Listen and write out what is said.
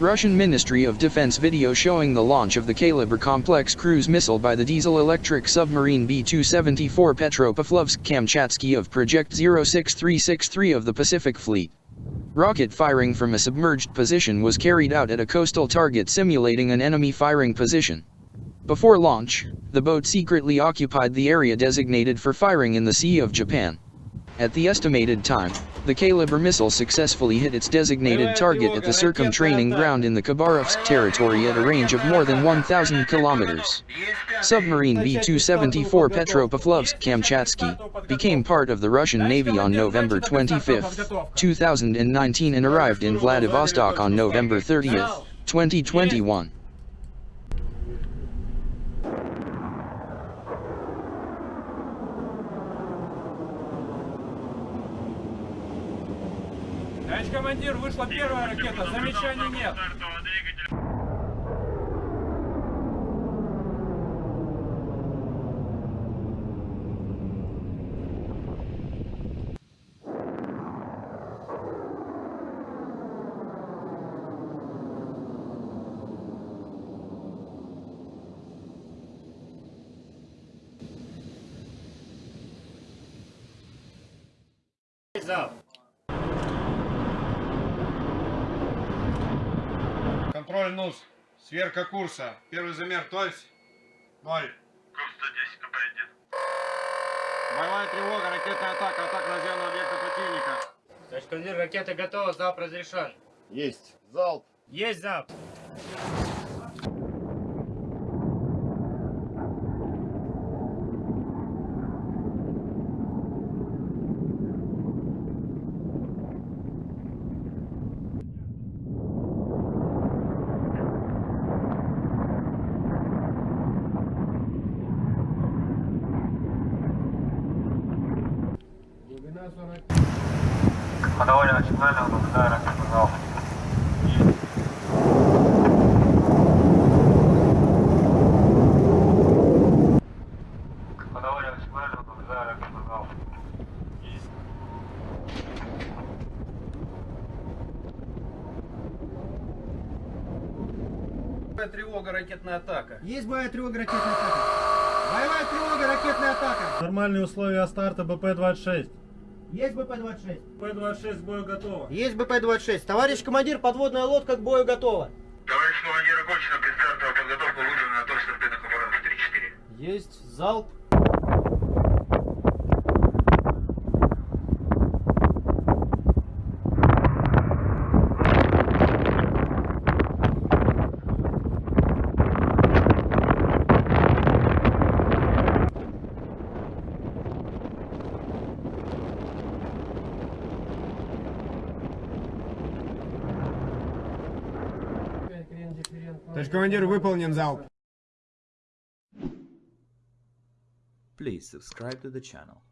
Russian Ministry of Defense video showing the launch of the Kalibr complex cruise missile by the diesel-electric submarine B-274 Petropavlovsk-Kamchatsky of Project 06363 of the Pacific Fleet. Rocket firing from a submerged position was carried out at a coastal target simulating an enemy firing position. Before launch, the boat secretly occupied the area designated for firing in the Sea of Japan. At the estimated time, the Kalibr missile successfully hit its designated target at the circum-training ground in the Khabarovsk territory at a range of more than 1,000 kilometers. Submarine B-274 Petropavlovsk-Kamchatsky became part of the Russian Navy on November 25, 2019 and arrived in Vladivostok on November 30, 2021. Товарищ командир, вышла первая ракета, замечаний нет. Зал. Контроль НУС. Сверка курса. Первый замер, то есть? Ноль. Курс 110 компонент. Боевая тревога, ракетная атака, атака наземного объекта противника. Товарищ командир, ракета готова, залп разрешен. Есть. Залп. Есть залп. Ходовой начинали, наблюдаю ракету залп. Ходовой начинали, наблюдаю ракету залп. Боевая тревога, ракетная атака. Есть боевая тревога, ракетная атака. Боевая тревога, ракетная атака. Нормальные условия старта БП-26. Есть БП-26. БП-26 к бою готово. Есть БП-26. Товарищ командир, подводная лодка к бою готова. Товарищ командир, окончена предстартовая подготовка, вызвана на торс торпедных аппаратов 3-4. Есть залп. Товарищ командир, выполнен залп. Please subscribe to the channel.